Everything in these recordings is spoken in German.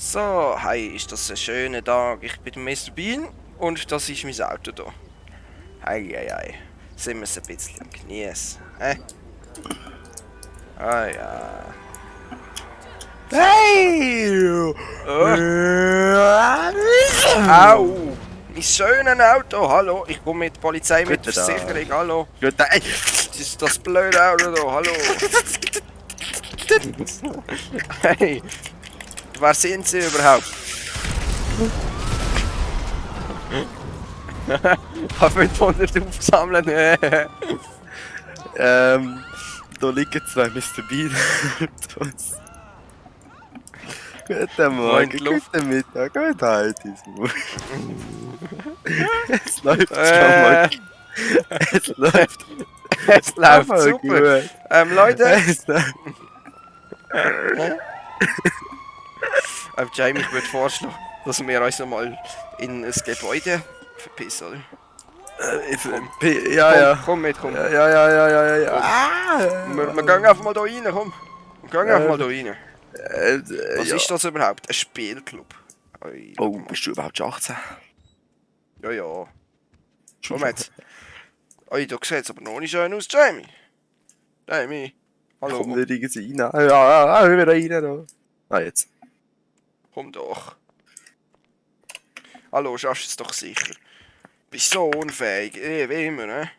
So, hi, ist das ein schöner Tag. Ich bin Mr. Bean und das ist mein Auto hier. Hi, hi, hi. Sind wir es ein bisschen genießen? Hä? Ah ja. Hey! Oh. Au! Mein schönes Auto, hallo. Ich komme mit der Polizei, mit der Guten Tag. Versicherung, hallo. Gut, ey! Das ist das blöde Auto hier, hallo. Hey! Wer sind Sie überhaupt? Habe 500 aufgesammelt. Ähm, da liegen zwei Mr. Bean. Guten Morgen, guten Mittag, guten Heidis. Es läuft schon Äh. mal. Es läuft es läuft super. gut. Ähm, Leute, Es läuft. ähm, Jamie, ich würde vorschlagen, dass wir uns mal in ein Gebäude verpissen. Äh, ich- P- Ja, ja. Komm, komm mit, komm. Ja, ja, ja, ja, ja, ja. Ah! Wir, wir gehen einfach mal da rein, komm. Wir gehen einfach mal da rein. Äh, äh, Was ja. ist das überhaupt? Ein Spielclub? Ui, Oh, bist du überhaupt schon 18? Ja, ja. Komm jetzt. Ui, du siehst aber noch nicht schön aus, Jamie. Jamie. Hallo, Komm komm, nicht irgendwie rein. Ja, ja, ja, wieder rein da. Ah, jetzt. Komm doch. Hallo, schaffst du es doch sicher. Bist so unfähig, eh, wie immer, ne?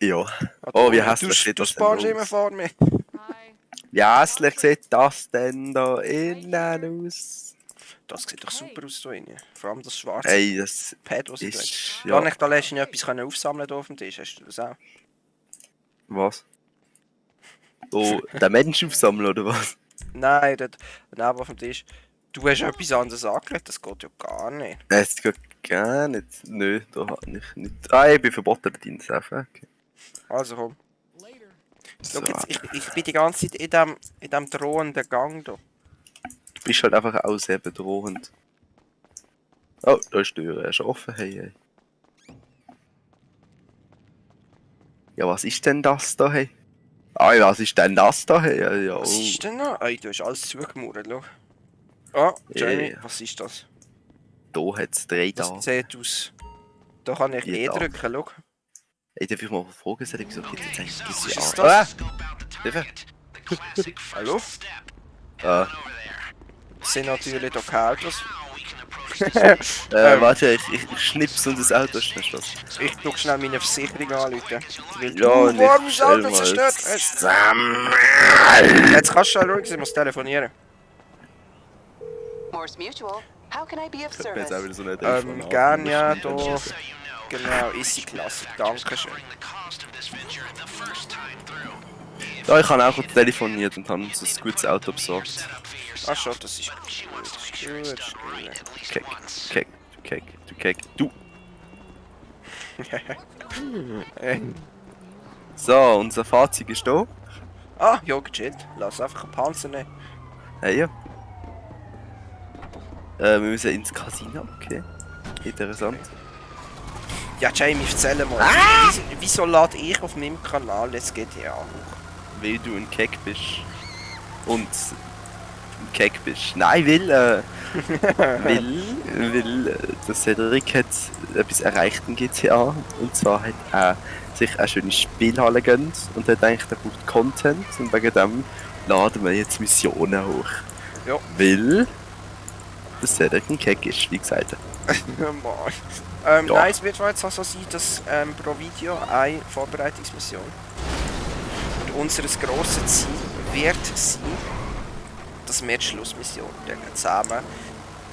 Ja. Oh, du- wie hässlich du, sieht du das denn sparst immer vor mir. Wie hässlich sieht das denn da innen aus? Das sieht doch super aus da drin. Vor allem das schwarze Ey, das Pad, was ich da ist... Ja. Kann ich da letztens etwas können aufsammeln hier auf dem Tisch? Hast du das auch? was? Oh, der Mensch aufsammeln, oder was? Nein, dort neben auf dem Tisch. Du hast etwas anderes angelegt, das geht ja gar nicht. Es geht gar nicht. Nö, da hat ich nicht. Ah, ich bin verboten in okay. Also komm. So, jetzt, ich, ich bin die ganze Zeit in dem, in dem drohenden Gang da. du bist halt einfach auch sehr bedrohend. Oh, da ist die Tür erst offen. Hey, hey. Ja, was ist denn das da, hey? Ah, was ist denn das da, hey? Ja, ja, Was oh. ist denn da? Ey, du hast alles zugemauert, schau. Ah, Jamie, Ja. was ist das? Da hat es drei Das da. sieht aus. Da kann ich E drücken, schau. Ey, darf ich mal fragen, soll ich so jetzt eigentlich diese ist an? das? Hilfe? Hallo? Ah, Das sind natürlich doch keine Autos. äh, Ähm. warte, ich, ich, schnips und das Auto ist nicht was. Ich tu schnell meine Versicherung anrufen. Weil Ja, du stell Auto zerstört hast. Jetzt kannst du schon ruhig sein, ich muss telefonieren. Morse Mutual. How can I be of Ich hab jetzt auch service? wieder so Ähm, gern ja, da. Genau, easy klasse. Dankeschön. Ja, ich habe auch telefoniert und habe uns ein gutes Auto besorgt. Ach schon, das ist gut. Das ist gut. Keck, keck, du keck, du So, unser Fahrzeug ist da. Ah, ja, gechillt. Lass einfach einen Panzer nehmen. Hey, ja. Äh, wir müssen ins Casino, okay. Interessant. Ja, Jamie, erzähl mal. Wieso, wieso lade ich auf meinem Kanal jetzt GTA hoch? Weil du ein Keck bist. Und ein Keck bist. Nein, weil, äh, weil, weil äh, der Cedric hat etwas erreicht in GTA. Und zwar hat er sich eine schöne Spielhalle gönnt und hat eigentlich, er braucht Content. Und wegen dem laden wir jetzt Missionen hoch. Ja. Weil der Cedric ein Keck ist, wie gesagt. Ähm, Ja. Nein, es wird jetzt auch so sein, dass ähm, pro Video eine Vorbereitungsmission. Und unser grosses Ziel wird sein, dass wir die Schlussmission zusammen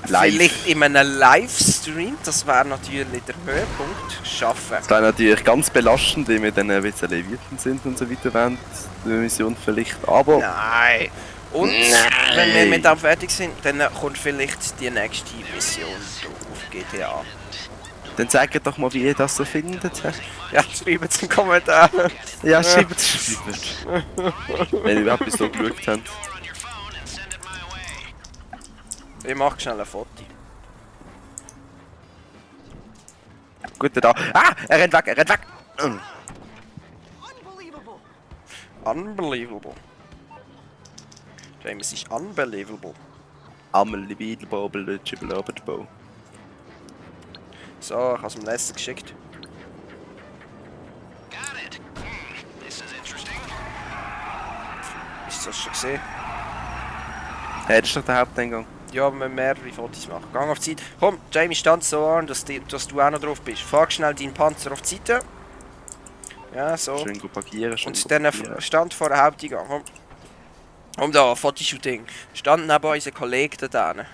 Live. vielleicht in einem Livestream, das wäre natürlich der Höhepunkt, schaffen. Es wäre natürlich ganz belastend, wenn wir dann ein bisschen wütend sind und so weiter während der Mission vielleicht. Aber Nein. Und wenn wir mit dem fertig sind, dann kommt vielleicht die nächste Mission auf GTA. dann sagt doch mal, wie ihr das so findet. Ja, schreibt es in den Kommentaren. Ja, schreibt es. Wenn ihr überhaupt bis so geschaut habt. Ich mach schnell ein Foto. Gut, da. Ah! Er rennt weg, er rennt weg! Mm. Unbelievable. James ist unbelievable. Amelie Biedelbobel, Lütschibelobelbo. So, ich habe es dem Lester geschickt. Ist das schon gesehen? Hey, das ist doch der Haupteingang. Ja, wir müssen mehrere Fotos machen. Gang auf die Seite. Komm, Jamie, stand so an, dass, die, dass du auch noch drauf bist. Fahr schnell deinen Panzer auf die Seite. Ja, so. Schön gut parkieren, schön Und dann parkieren. stand vor der Haupteingang. Komm. Komm da, Fotoshooting. Stand neben unserem Kollegen da drinnen.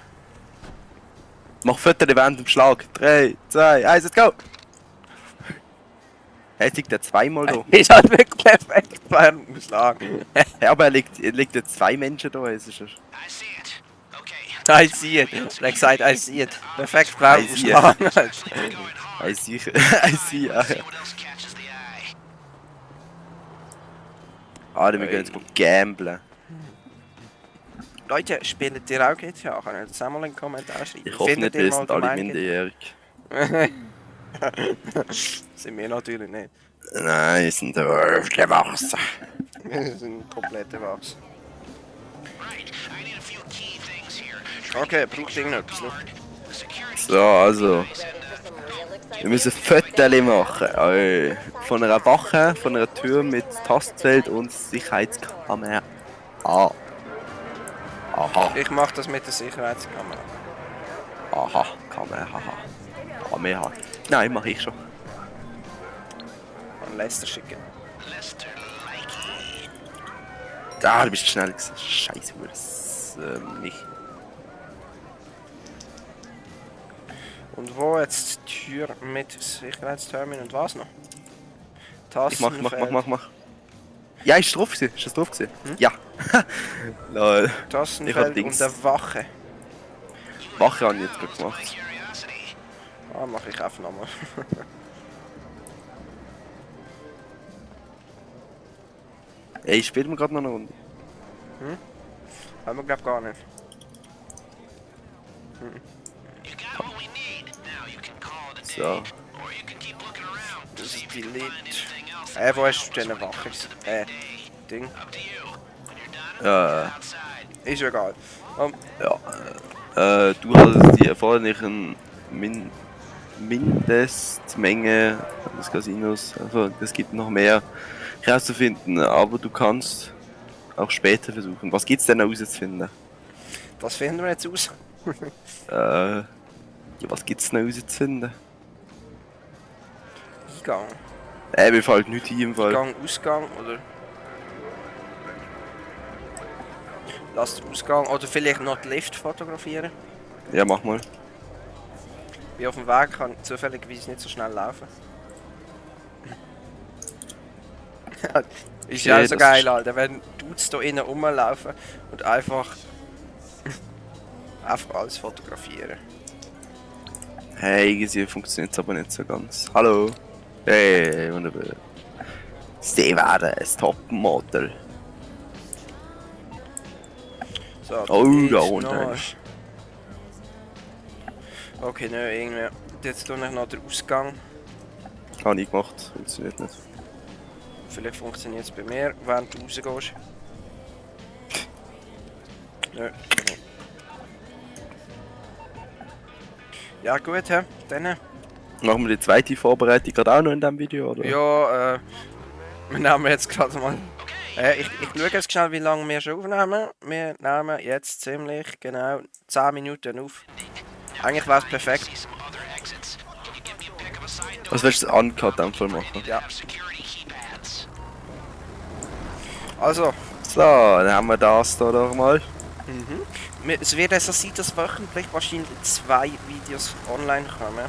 Mach Fotos während dem Schlag. 3, 2, 1, let's go! Hey, jetzt liegt er zweimal da. Ist halt wirklich perfekt dem Schlag. Hey, aber er liegt, er liegt ja zwei Menschen da. Es ist ja- I see it. Er hat gesagt, I see it. Perfekt während dem I see it. I see, I see, ah, ja. Ah, wir gehen jetzt gut gamblen. Leute, spielt ihr auch GTA? Könnt ihr das auch mal in den Kommentaren schreiben? Ich hoffe Findet nicht, ihr sind alle minderjährig. Sind wir natürlich nicht. Nein, wir sind aufgewachsen. Wir sind komplett erwachsen. Okay, braucht irgendetwas noch? So, also. Wir müssen Fotos machen. Ey. Von einer Wache, von einer Tür mit Tastfeld und Sicherheitskamera. Ah. Aha, Ich mach das mit der Sicherheitskamera. aha, Kamera, haha. Kamera. Nein, mach ich schon. An Lester schicken. Da, du bist schnell gewesen. Scheiße, wo das äh, nicht. Und wo jetzt die Tür mit Sicherheitstermin und was noch? Ich mach, mach, mach, mach, mach. Ja, ist drauf gewesen. Ist das drauf gewesen? Ja. Lol. Ich Tastenfeld und Dings. der Wache. Wache habe ich jetzt gerade gemacht. Ah, mach ich einfach nochmal. Ey, spielen wir gerade noch eine Runde? Haben wir glaub gar nicht. So. Das ist die Lied. Äh, wo hast du denn Wache? Äh, Ding. Ja, Ist ja egal. Um, ja. Äh, du hast die erforderlichen Min Mindestmenge des Casinos. Also, es gibt noch mehr herauszufinden, aber du kannst auch später versuchen. Was gibt's denn herauszufinden? was finden wir jetzt aus? Äh, ja, was gibt's denn herauszufinden? Eingang. Äh, mir fällt nichts ein im Fall. Eingang, Ausgang oder. Lass den Ausgang oder vielleicht noch den Lift fotografieren. Ja, mach mal. Wie auf dem Weg kann ich zufälligerweise nicht so schnell laufen. ist ja auch so geil, Alter, wenn Dudes da innen rumlaufen und einfach. einfach alles fotografieren. Hey, irgendwie funktioniert aber nicht so ganz. Hallo. Hey, wunderbar. Sie werden ein Topmodel. So, Oh, ist da unten. Okay, nö, irgendwie. Jetzt tue ich noch den Ausgang. Habe ich gemacht, funktioniert nicht. Vielleicht funktioniert es bei mir, während du rausgehst. Nö. Ja gut, hä? Dann. Machen wir die zweite Vorbereitung gerade auch noch in diesem Video, oder? Ja, äh. Wir nehmen jetzt gerade mal. Äh, ich, ich schaue jetzt schnell, wie lange wir schon aufnehmen. Wir nehmen jetzt ziemlich genau 10 Minuten auf. Eigentlich wäre es perfekt. Was willst du uncut dem Fall machen? Ja. Also, So, dann haben wir das da doch mal. wir- es wird also sein, dass wöchentlich wahrscheinlich zwei Videos online kommen.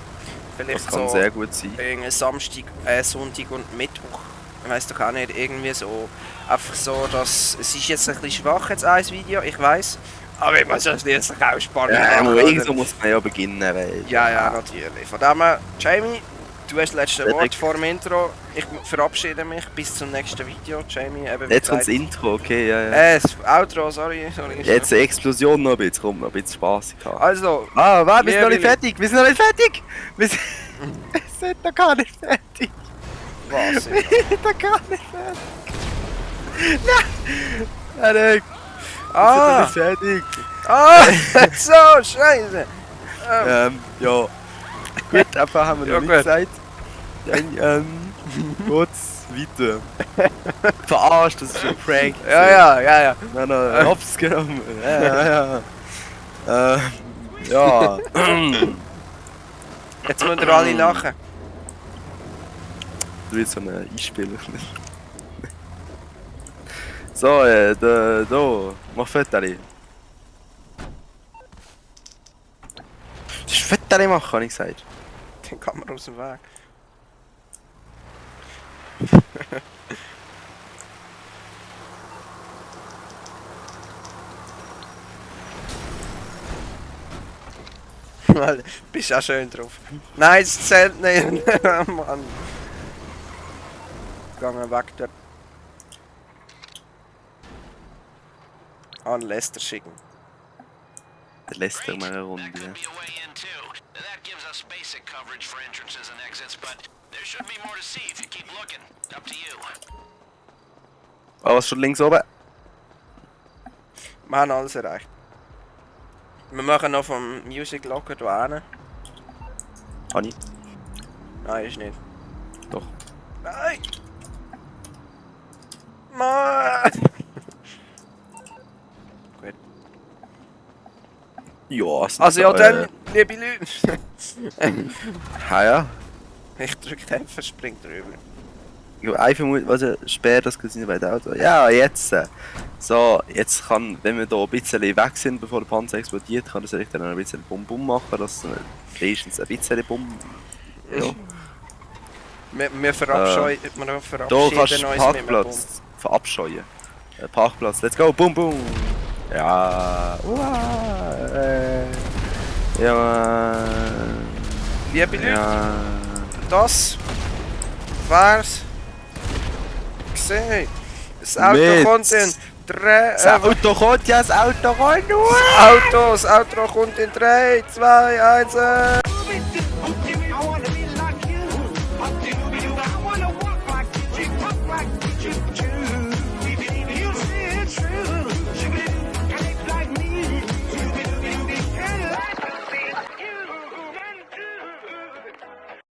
Vielleicht Das kann so sehr gut sein. Samstag, äh, Sonntag und Mittwoch. Ich weiß doch auch nicht, irgendwie so. Einfach so, dass es ist jetzt ein bisschen schwach jetzt ein Video, ich weiß. Aber ich muss das jetzt auch spannend Ja, machen, oder? irgendwo muss man ja beginnen, weil... Ja, ja, natürlich. Von dem her, Jamie, du hast das letzte. Wort vor dem Intro. Ich verabschiede mich bis zum nächsten Video. Jamie, eben Jetzt kommt das Intro, okay, ja, ja. Äh, das Outro, sorry. sorry Jetzt eine Explosion noch ein bisschen, komm, noch ein bisschen haben. Also, Ah, warte, wir sind noch nicht fertig, wir sind noch nicht fertig! Wir sind, wir sind noch gar nicht fertig! was? Wir sind noch gar nicht fertig! Nein! Nein, nein, wir sind noch ah, nicht fertig! Ah, so, scheiße. Ähm, Ähm, ja. Gut, aber haben wir Ja, noch gut. nicht gesagt. Dann, ähm, geht's weiter. Verarscht, das ist ein Prank. ja, ja, ja, ja. Nein, nein, hops genommen. Ja, ja, ja. Ähm, ja. Jetzt müssen wir alle lachen. Du willst so eine Einspieler. So, äh, da, da, mach Fotos. Das ist Fotos machen, habe ich gesagt. Kann man aus dem Weg. Alter, Bist auch schön drauf. Nein, es zählt nicht. Mann. Gangen weg dort. An Lester schicken. Der lässt er mal eine Runde. Ja. That gives us basic coverage for entrances and exits, but there should be more to see if you keep looking. Up to you. Oh, was schon links oben? Wir haben alles erreicht. Wir machen noch vom Music Locker hier hin. Habe ich? Nein, ist nicht. Doch. Nein! Mann! Gut. Ja, es Also ja äh, dann, liebe Leute. Ha ja. ich drücke den F, springt drüber. Ich habe einfach Mut, was er sperrt das Casino bei der Auto. Ja, jetzt. äh, So, jetzt kann, wenn wir da ein bisschen weg sind, bevor der Panzer explodiert, kann das dann ein bisschen Bum Bum machen, dass äh, wenigstens ein bisschen Bum. Ja. Wir, wir verabscheuen, wir Da verabschieden kannst uns Parkplatz verabscheuen. Äh, Parkplatz, let's go, Bum Bum. Ja. Uah, äh, ja. Liebe Leute, Ja. das wär's. Gesehen. Das Auto Mit- kommt in drei. Das Äh, Auto kommt ja, das Auto kommt nur. Auto, das Auto kommt in 3, 2, 1.